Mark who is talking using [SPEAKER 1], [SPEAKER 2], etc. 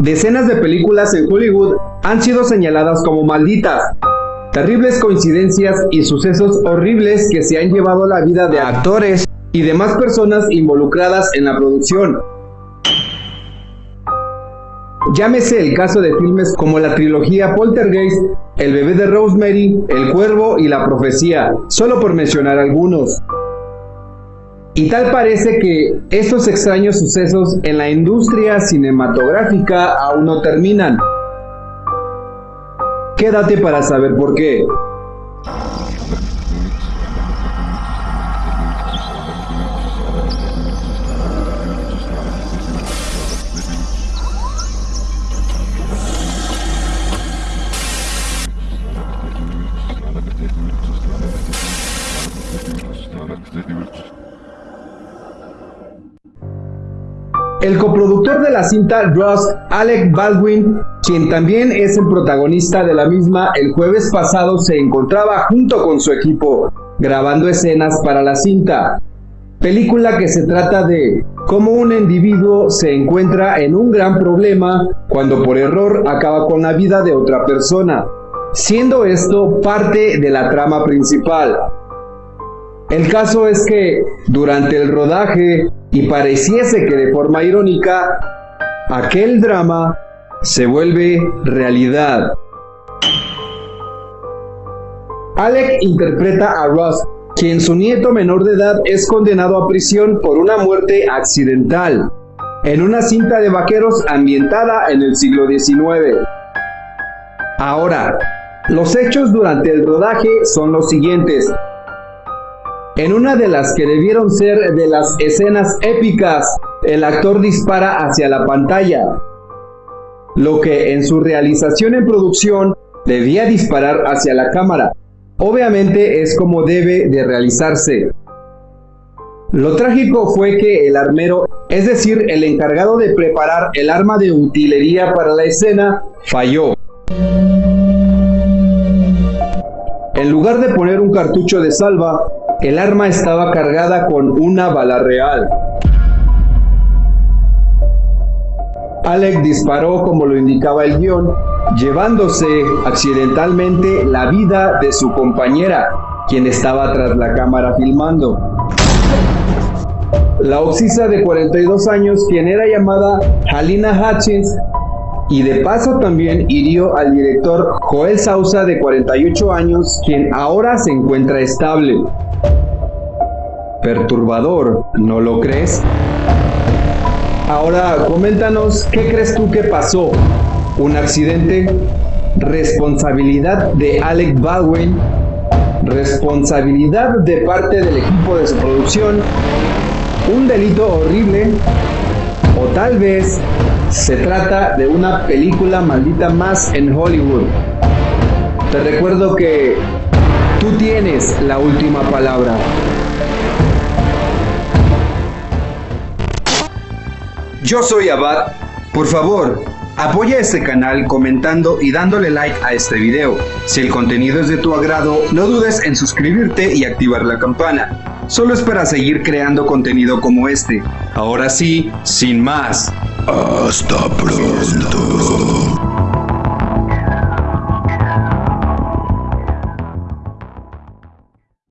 [SPEAKER 1] Decenas de películas en Hollywood han sido señaladas como malditas. Terribles coincidencias y sucesos horribles que se han llevado la vida de actores y demás personas involucradas en la producción. Llámese el caso de filmes como la trilogía Poltergeist, El bebé de Rosemary, El cuervo y La profecía, solo por mencionar algunos. Y tal parece que estos extraños sucesos en la industria cinematográfica aún no terminan. Quédate para saber por qué. El coproductor de la cinta Ross, Alec Baldwin, quien también es el protagonista de la misma, el jueves pasado se encontraba junto con su equipo grabando escenas para la cinta. Película que se trata de cómo un individuo se encuentra en un gran problema cuando por error acaba con la vida de otra persona, siendo esto parte de la trama principal. El caso es que durante el rodaje, y pareciese que de forma irónica, aquel drama se vuelve realidad. Alec interpreta a Ross, quien su nieto menor de edad es condenado a prisión por una muerte accidental, en una cinta de vaqueros ambientada en el siglo XIX. Ahora, los hechos durante el rodaje son los siguientes. En una de las que debieron ser de las escenas épicas, el actor dispara hacia la pantalla, lo que en su realización en producción debía disparar hacia la cámara. Obviamente es como debe de realizarse. Lo trágico fue que el armero, es decir, el encargado de preparar el arma de utilería para la escena, falló. En lugar de poner un cartucho de salva, el arma estaba cargada con una bala real. Alec disparó como lo indicaba el guion, llevándose accidentalmente la vida de su compañera, quien estaba tras la cámara filmando. La oxisa de 42 años, quien era llamada Halina Hutchins, y de paso también hirió al director Joel Sousa de 48 años, quien ahora se encuentra estable. Perturbador, ¿no lo crees? Ahora, coméntanos, ¿qué crees tú que pasó? ¿Un accidente? ¿Responsabilidad de Alec Baldwin? ¿Responsabilidad de parte del equipo de su producción? ¿Un delito horrible? ¿O tal vez se trata de una película maldita más en Hollywood? Te recuerdo que tú tienes la última palabra. Yo soy Abad. Por favor, apoya este canal comentando y dándole like a este video. Si el contenido es de tu agrado, no dudes en suscribirte y activar la campana. Solo es para seguir creando contenido como este. Ahora sí, sin más. Hasta pronto.